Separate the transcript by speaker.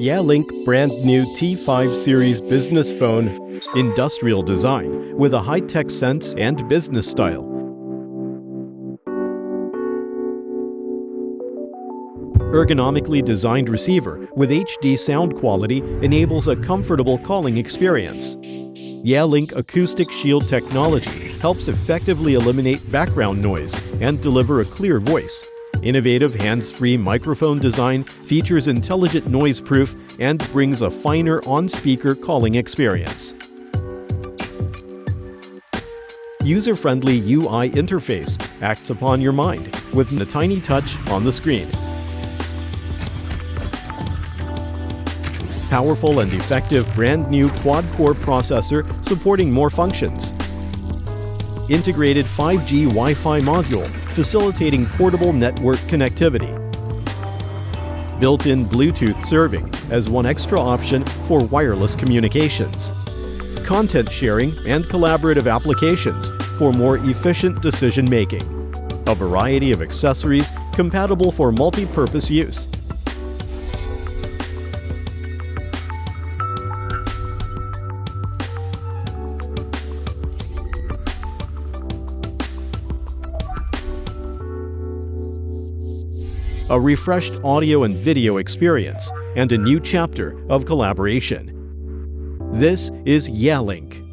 Speaker 1: Yealink brand new T5 series business phone, industrial design with a high-tech sense and business style. Ergonomically designed receiver with HD sound quality enables a comfortable calling experience. Yealink Acoustic Shield technology helps effectively eliminate background noise and deliver a clear voice. Innovative hands-free microphone design features intelligent noise proof and brings a finer on-speaker calling experience. User-friendly UI interface acts upon your mind with a tiny touch on the screen. Powerful and effective brand new quad-core processor supporting more functions. Integrated 5G Wi-Fi module facilitating portable network connectivity. Built-in Bluetooth serving as one extra option for wireless communications. Content sharing and collaborative applications for more efficient decision-making. A variety of accessories compatible for multi-purpose use. A refreshed audio and video experience, and a new chapter of collaboration. This is Yealink.